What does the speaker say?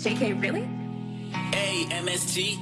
JK, really? A-M-S-T